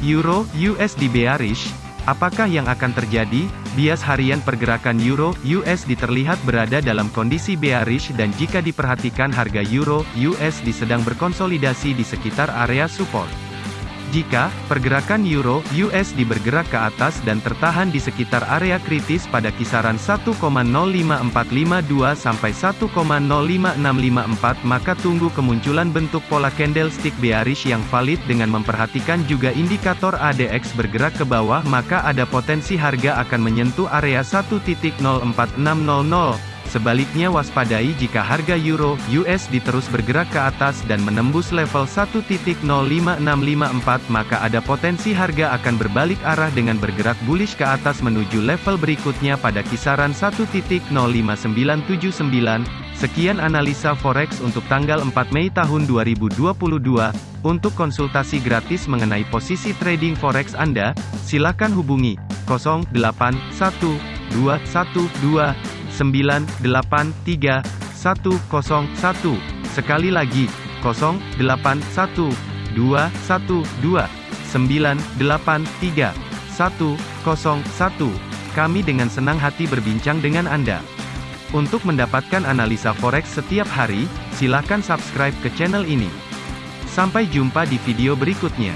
Euro USD bearish, apakah yang akan terjadi? Bias harian pergerakan Euro USD terlihat berada dalam kondisi bearish dan jika diperhatikan harga Euro USD sedang berkonsolidasi di sekitar area support. Jika pergerakan euro USD bergerak ke atas dan tertahan di sekitar area kritis pada kisaran 1,05452 sampai 1,05654 maka tunggu kemunculan bentuk pola candlestick bearish yang valid dengan memperhatikan juga indikator ADX bergerak ke bawah maka ada potensi harga akan menyentuh area 1.04600 Sebaliknya waspadai jika harga euro USD terus bergerak ke atas dan menembus level 1.05654 maka ada potensi harga akan berbalik arah dengan bergerak bullish ke atas menuju level berikutnya pada kisaran 1.05979. Sekian analisa forex untuk tanggal 4 Mei tahun 2022. Untuk konsultasi gratis mengenai posisi trading forex Anda, silakan hubungi 081212 983 101. Sekali lagi, 081 212 983 101. Kami dengan senang hati berbincang dengan Anda. Untuk mendapatkan analisa forex setiap hari, silakan subscribe ke channel ini. Sampai jumpa di video berikutnya.